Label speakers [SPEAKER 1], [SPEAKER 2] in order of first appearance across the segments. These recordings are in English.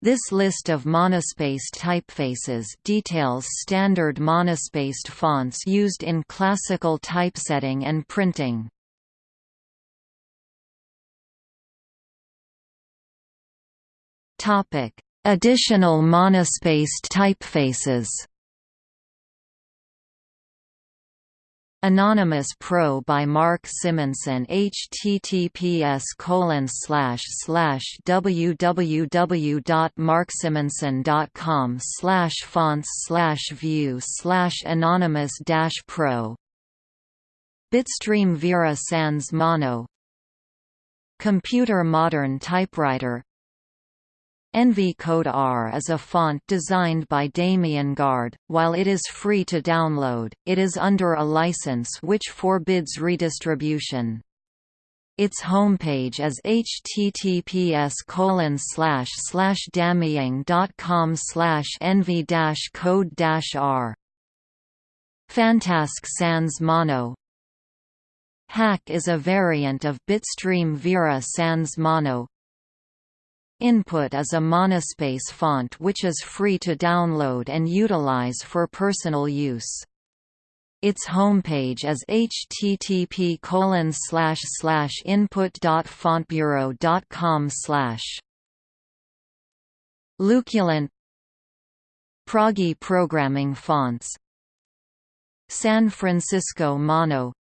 [SPEAKER 1] This list of monospaced typefaces details standard monospaced fonts used in classical typesetting and printing. Additional monospaced typefaces. Anonymous Pro by Mark Simonson https www.marksimonson.com fonts view anonymous pro Bitstream Vera Sans Mono. Computer Modern Typewriter Envy Code R is a font designed by Damien Guard. While it is free to download, it is under a license which forbids redistribution. Its homepage is https damien.com envy code r. Fantasque Sans Mono Hack is a variant of Bitstream Vera Sans Mono, Input is a monospace font which is free to download and utilize for personal use. Its homepage is http input.fontbureau.com Luculent Proggy programming fonts San Francisco Mono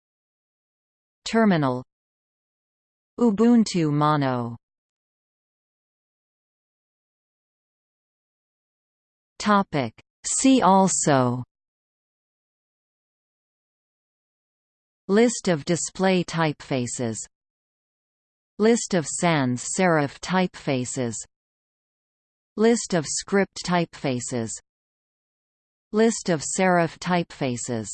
[SPEAKER 1] Terminal Ubuntu Mono Topic. See also List of display typefaces List of sans serif typefaces List of script typefaces List of serif typefaces